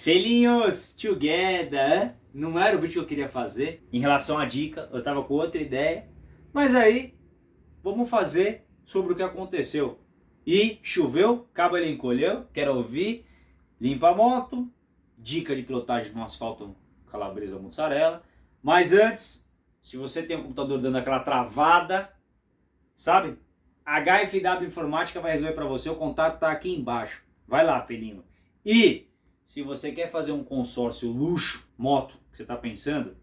Felinhos together! Não era o vídeo que eu queria fazer em relação à dica, eu tava com outra ideia. Mas aí, vamos fazer sobre o que aconteceu. E choveu, cabo ele encolheu, quero ouvir, limpa a moto, dica de pilotagem no asfalto calabresa mussarela. Mas antes, se você tem um computador dando aquela travada, sabe? HFW Informática vai resolver para você, o contato tá aqui embaixo. Vai lá, felinho. E se você quer fazer um consórcio luxo, moto, que você está pensando,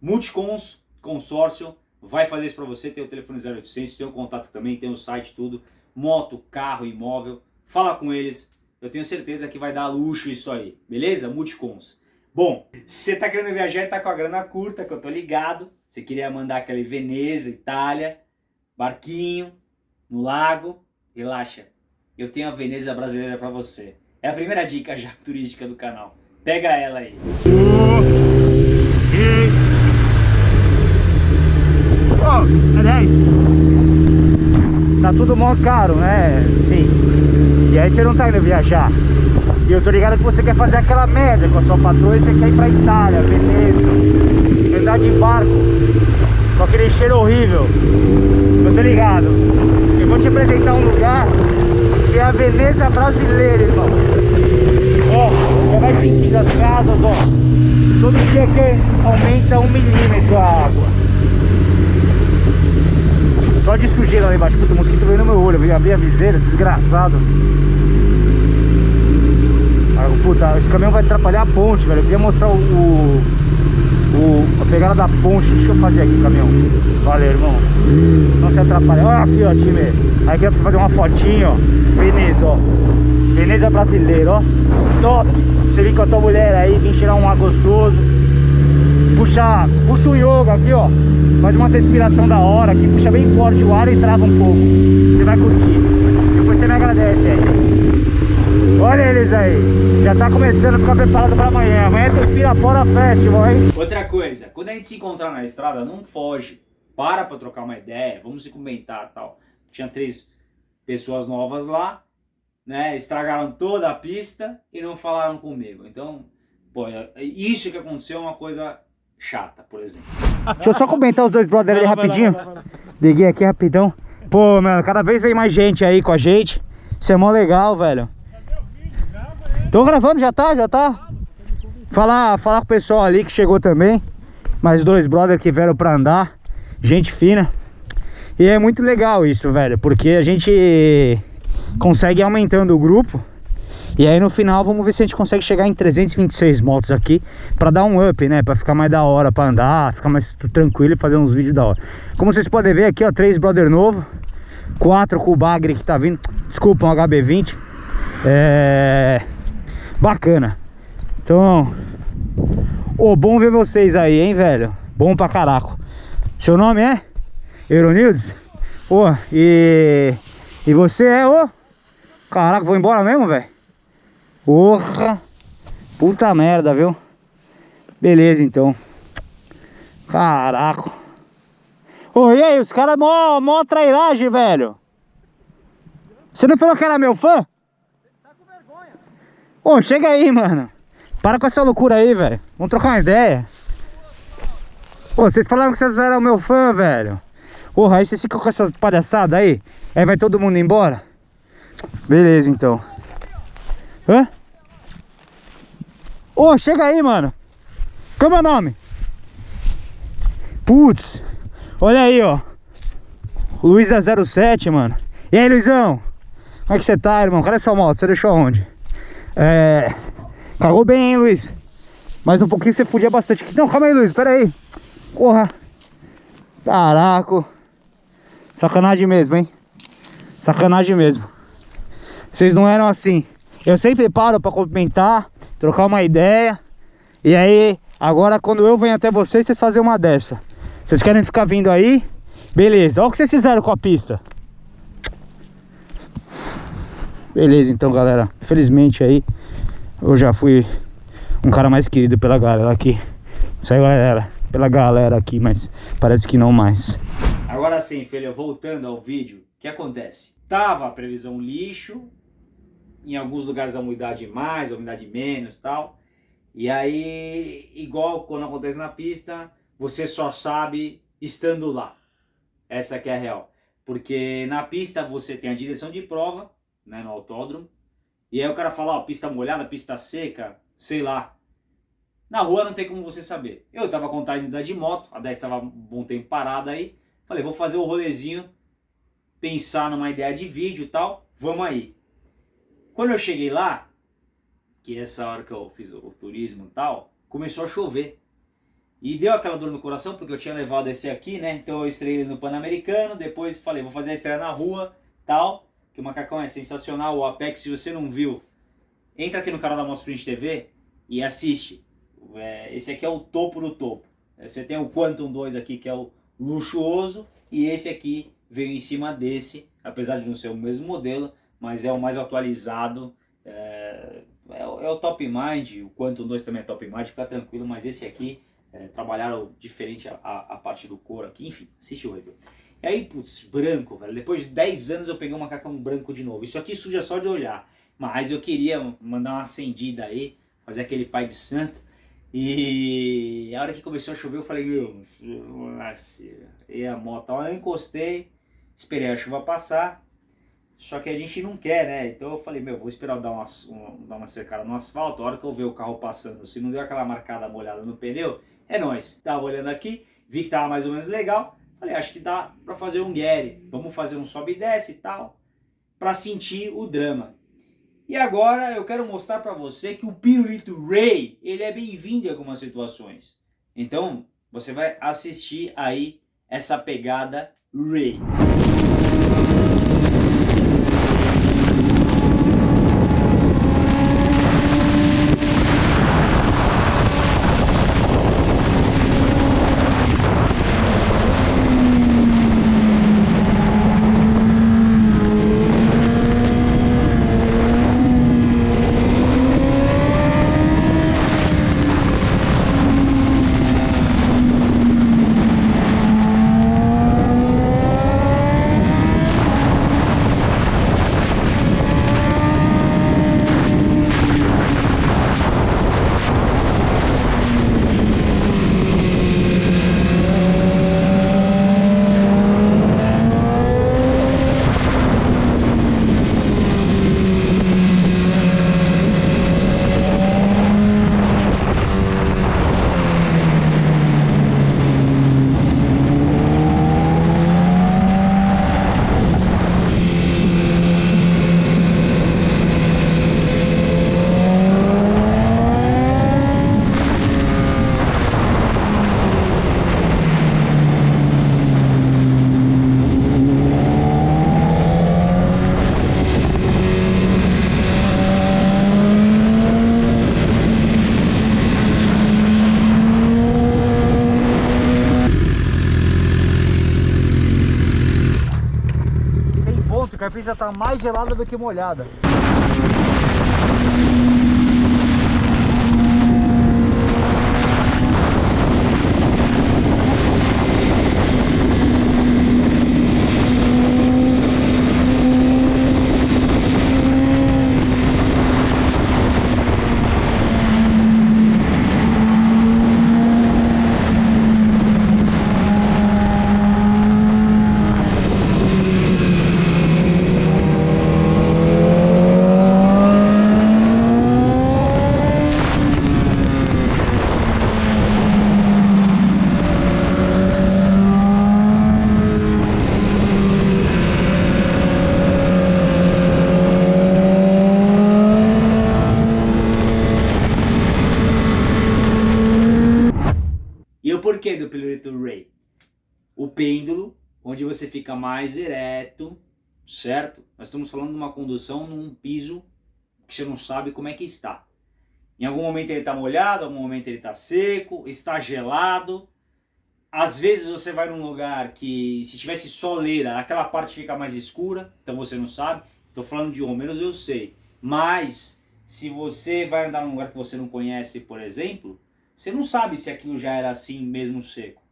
Multicons Consórcio vai fazer isso para você, tem o telefone 0800, tem o contato também, tem o site, tudo, moto, carro, imóvel, fala com eles, eu tenho certeza que vai dar luxo isso aí, beleza? Multicons. Bom, se você está querendo viajar e está com a grana curta, que eu tô ligado, você queria mandar aquela Veneza, Itália, barquinho, no lago, relaxa, eu tenho a Veneza brasileira para você. É a primeira dica já turística do canal. Pega ela aí. Oh, aliás, tá tudo mó caro, né? Sim. E aí você não tá indo viajar. E eu tô ligado que você quer fazer aquela média com a sua patroa e você quer ir pra Itália, Veneza, andar de barco, com aquele cheiro horrível. Eu tô ligado. Eu vou te apresentar um lugar é a Veneza brasileira, irmão. Ó, você vai sentindo as casas, ó. Todo dia que aumenta um milímetro a água. Só de sujeira lá embaixo. Puta, o mosquito veio no meu olho. Eu a viseira, desgraçado. Puta, esse caminhão vai atrapalhar a ponte, velho. Eu queria mostrar o, o, o, a pegada da ponte. Deixa eu fazer aqui caminhão. Valeu, irmão. Não se atrapalha. Olha aqui, ó, time. Aqui é pra você fazer uma fotinha, ó. Veneza, ó. Veneza brasileira, ó. Top. Você vem com a tua mulher aí, vem tirar um ar gostoso. Puxa, puxa o yoga aqui, ó. Faz uma respiração da hora aqui. Puxa bem forte o ar e trava um pouco. Você vai curtir. Depois você me agradece aí. Olha eles aí. Já tá começando a ficar preparado pra amanhã. Amanhã tem Pirapora Festival, hein? Outra coisa, quando a gente se encontrar na estrada, não foge. Para pra trocar uma ideia, vamos se comentar tal. Tinha três pessoas novas lá, né? Estragaram toda a pista e não falaram comigo. Então, pô, isso que aconteceu é uma coisa chata, por exemplo. Deixa eu só comentar os dois brothers ali rapidinho. Liguei aqui rapidão. Pô, mano, cada vez vem mais gente aí com a gente. Isso é mó legal, velho. Tô gravando, já tá, já tá. Falar, falar com o pessoal ali que chegou também. Mais dois brothers que vieram pra andar. Gente fina. E é muito legal isso, velho. Porque a gente consegue ir aumentando o grupo. E aí no final vamos ver se a gente consegue chegar em 326 motos aqui Pra dar um up, né? Pra ficar mais da hora pra andar, ficar mais tranquilo e fazer uns vídeos da hora Como vocês podem ver aqui, ó, três brother novo Quatro com o bagre que tá vindo Desculpa, um HB20 É... Bacana Então... Ô, oh, bom ver vocês aí, hein, velho Bom pra caraco Seu nome é? Euronildes? Ô, oh, e... E você é o... Caraca, vou embora mesmo, velho? Porra! Puta merda, viu? Beleza, então. Caraca. Ô, e aí, os caras mó, mó trairagem, velho. Você não falou que era meu fã? Ô, chega aí, mano. Para com essa loucura aí, velho. Vamos trocar uma ideia. Ô, vocês falaram que vocês eram meu fã, velho. Porra, aí vocês ficam com essas palhaçadas aí. Aí vai todo mundo embora. Beleza, então. Hã? Ô, chega aí, mano. Como é o nome? Putz. Olha aí, ó. Luiz 07, mano. E aí, Luizão? Como é que você tá, irmão? Cadê sua moto? Você deixou onde? É... Cagou bem, hein, Luiz? Mais um pouquinho você podia bastante. Não, calma aí, Luiz. Pera aí. Porra. Caraca. Sacanagem mesmo, hein? Sacanagem mesmo. Vocês não eram assim. Eu sempre paro pra comentar, trocar uma ideia. E aí, agora quando eu venho até vocês, vocês fazem uma dessa. Vocês querem ficar vindo aí? Beleza, olha o que vocês fizeram com a pista. Beleza, então, galera. Felizmente aí, eu já fui um cara mais querido pela galera aqui. Isso aí, galera. Pela galera aqui, mas parece que não mais. Agora sim, filho, voltando ao vídeo, o que acontece? Tava a previsão lixo, em alguns lugares a umidade mais, a umidade menos tal. E aí, igual quando acontece na pista, você só sabe estando lá. Essa que é a real. Porque na pista você tem a direção de prova, né, no autódromo, e aí o cara fala, ó, pista molhada, pista seca, sei lá. Na rua não tem como você saber. Eu tava com vontade de andar de moto, a 10 estava um bom tempo parada aí. Falei, vou fazer o um rolezinho, pensar numa ideia de vídeo e tal, vamos aí. Quando eu cheguei lá, que é essa hora que eu fiz o turismo e tal, começou a chover. E deu aquela dor no coração, porque eu tinha levado esse aqui, né? Então eu estreiei no Pan-Americano, depois falei, vou fazer a estreia na rua, tal que o macacão é sensacional, o Apex, se você não viu, entra aqui no canal da Motoprint TV e assiste. É, esse aqui é o topo do topo. É, você tem o Quantum 2 aqui, que é o luxuoso, e esse aqui veio em cima desse, apesar de não ser o mesmo modelo, mas é o mais atualizado, é, é, é o Top Mind, o Quantum 2 também é Top Mind, fica tranquilo, mas esse aqui, é, trabalharam diferente a, a, a, parte do couro aqui, enfim, assiste o review. E aí, putz, branco, velho. Depois de 10 anos eu peguei um macacão branco de novo. Isso aqui suja só de olhar. Mas eu queria mandar uma acendida aí, fazer aquele pai de santo. E a hora que começou a chover eu falei, meu, e a moto, eu encostei, esperei a chuva passar, só que a gente não quer, né? Então eu falei, meu, vou esperar dar uma, uma, dar uma cercada no asfalto, a hora que eu ver o carro passando, se não deu aquela marcada molhada no pneu, é nóis. Tava olhando aqui, vi que tava mais ou menos legal, Falei, acho que dá para fazer um Gary. Vamos fazer um sobe e desce e tal, para sentir o drama. E agora eu quero mostrar para você que o pirulito Ray, ele é bem-vindo em algumas situações. Então, você vai assistir aí essa pegada Ray. a pista tá mais gelada do que molhada. porquê do pirulito Ray? O pêndulo, onde você fica mais ereto, certo? Nós estamos falando de uma condução num piso que você não sabe como é que está. Em algum momento ele está molhado, em algum momento ele está seco, está gelado. Às vezes você vai num lugar que se tivesse soleira, aquela parte fica mais escura, então você não sabe. Estou falando de menos eu sei. Mas se você vai andar num lugar que você não conhece, por exemplo, você não sabe se aquilo já era assim mesmo seco.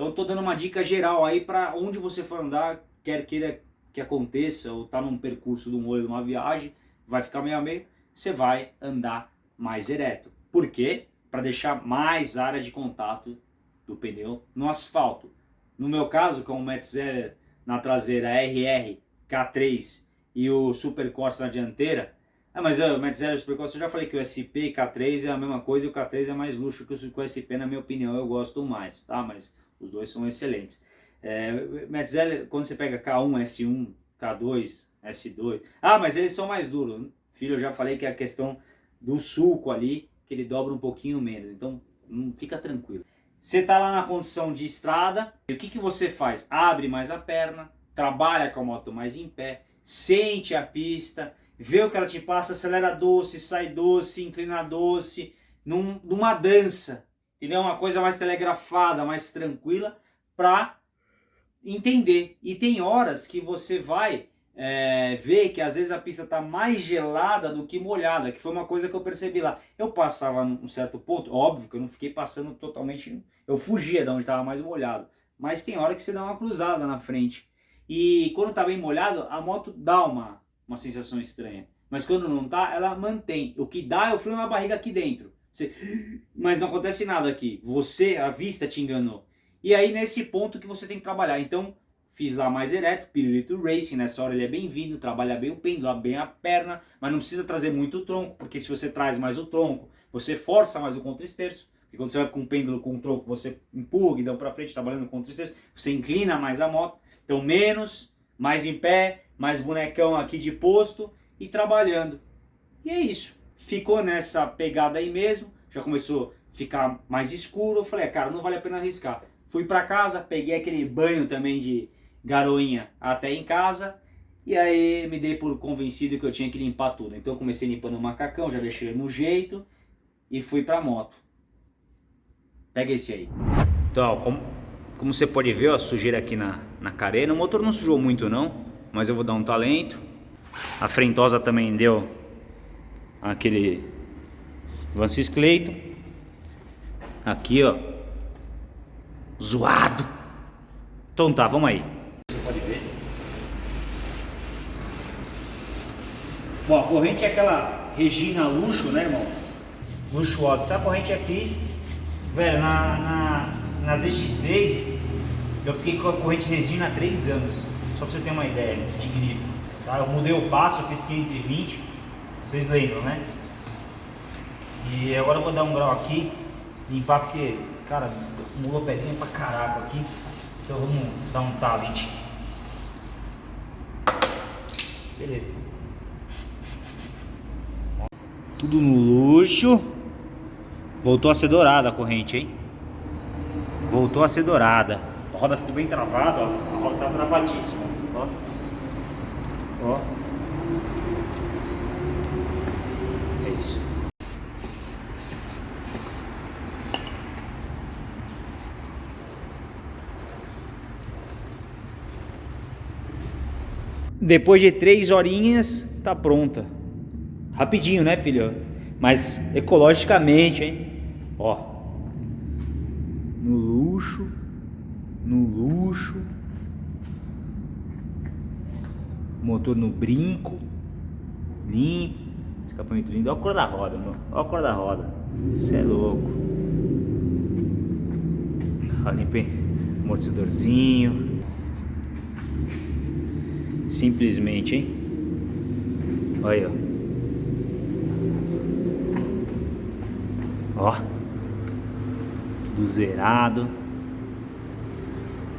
Então eu estou dando uma dica geral aí para onde você for andar, quer queira que aconteça, ou está num percurso de um olho de uma viagem, vai ficar meio a meio, você vai andar mais ereto. Por quê? Para deixar mais área de contato do pneu no asfalto. No meu caso, com o Metzeler na traseira RR K3 e o Super Corsa na dianteira, ah, mas o Metzeler e o Super Corsa, eu já falei que o SP e K3 é a mesma coisa e o K3 é mais luxo que o SP, na minha opinião, eu gosto mais, tá? Mas os dois são excelentes. É, Metzeler, quando você pega K1, S1, K2, S2, ah, mas eles são mais duros. Filho, eu já falei que é a questão do sulco ali, que ele dobra um pouquinho menos, então hum, fica tranquilo. Você está lá na condição de estrada, e o que, que você faz? Abre mais a perna, trabalha com a moto mais em pé, sente a pista, vê o que ela te passa, acelera doce, sai doce, inclina doce, num, numa dança, entendeu? Uma coisa mais telegrafada, mais tranquila, para entender. E tem horas que você vai é, ver que às vezes a pista está mais gelada do que molhada, que foi uma coisa que eu percebi lá. Eu passava num certo ponto, óbvio que eu não fiquei passando totalmente, eu fugia de onde estava mais molhado, mas tem hora que você dá uma cruzada na frente. E quando está bem molhado, a moto dá uma, uma sensação estranha. Mas quando não tá, ela mantém. O que dá é o frio na barriga aqui dentro. Você... Mas não acontece nada aqui. Você, a vista te enganou. E aí nesse ponto que você tem que trabalhar. Então Fiz lá mais ereto, Pirulito Racing, nessa hora ele é bem-vindo, trabalha bem o pêndulo, bem a perna, mas não precisa trazer muito o tronco, porque se você traz mais o tronco, você força mais o contra-esterço, porque quando você vai com o pêndulo com o tronco, você empurra dá para frente, trabalhando com contra-esterço, você inclina mais a moto, então menos, mais em pé, mais bonecão aqui de posto e trabalhando. E é isso, ficou nessa pegada aí mesmo, já começou a ficar mais escuro, eu falei, ah, cara, não vale a pena arriscar. Fui para casa, peguei aquele banho também de garoinha até em casa. E aí me dei por convencido que eu tinha que limpar tudo. Então comecei limpando o macacão, já deixei no jeito e fui pra moto. Pega esse aí. Então, como, como você pode ver, ó, sujeira aqui na, na carena. O motor não sujou muito não, mas eu vou dar um talento. A frentosa também deu aquele Vancis Clayton. Aqui, ó. Zoado. Então tá, vamos aí. Bom, a corrente é aquela Regina luxo, né, irmão? Luxuosa. Essa corrente aqui, velho, na, na, na ZX6, eu fiquei com a corrente Regina há 3 anos. Só pra você ter uma ideia de grifo. Tá? Eu mudei o passo, eu fiz 520, vocês lembram, né? E agora eu vou dar um grau aqui, limpar porque, cara, mudou pedrinha pra caraca aqui. Então vamos dar um talent. Beleza. Tudo no luxo. Voltou a ser dourada a corrente, hein? Voltou a ser dourada. A roda ficou bem travada, ó. A roda tá travadíssima. Ó. Ó. É isso. Depois de três horinhas, tá pronta. Rapidinho, né, filho? Mas ecologicamente, hein? Ó. No luxo. No luxo. Motor no brinco. Limpo. Escapamento lindo. Olha a cor da roda, mano. Olha a cor da roda. Isso é louco. Olha, limpei. Amortecedorzinho. Simplesmente, hein? Olha aí, ó. Ó. Tudo zerado.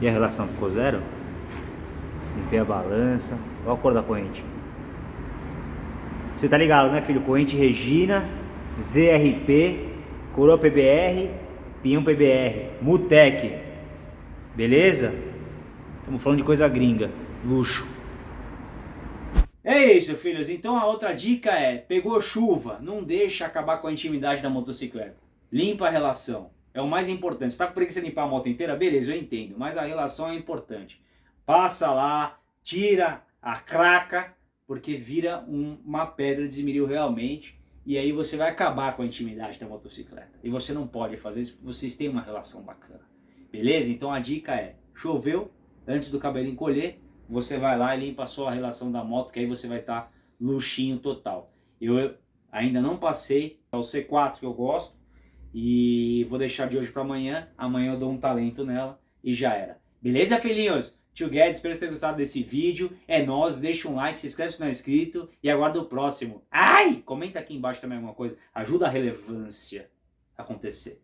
E a relação ficou zero? Limpei a balança. Olha a cor da corrente. Você tá ligado, né, filho? Corrente Regina, ZRP, Coroa PBR, Pinhão PBR, Mutec. Beleza? Estamos falando de coisa gringa. Luxo. É isso, filhos. Então a outra dica é, pegou chuva, não deixa acabar com a intimidade da motocicleta. Limpa a relação. É o mais importante. Você tá com preguiça de limpar a moto inteira? Beleza, eu entendo. Mas a relação é importante. Passa lá, tira a craca, porque vira um, uma pedra de esmeril realmente. E aí você vai acabar com a intimidade da motocicleta. E você não pode fazer isso vocês têm uma relação bacana. Beleza? Então a dica é, choveu, antes do cabelo encolher, você vai lá e limpa só a relação da moto, que aí você vai estar tá luxinho total. Eu Ainda não passei, é o C4 que eu gosto. E vou deixar de hoje para amanhã. Amanhã eu dou um talento nela e já era. Beleza, filhinhos? Tio Guedes, espero que tenham gostado desse vídeo. É nóis, deixa um like, se inscreve se não é inscrito e aguarda o próximo. Ai! Comenta aqui embaixo também alguma coisa. Ajuda a relevância acontecer.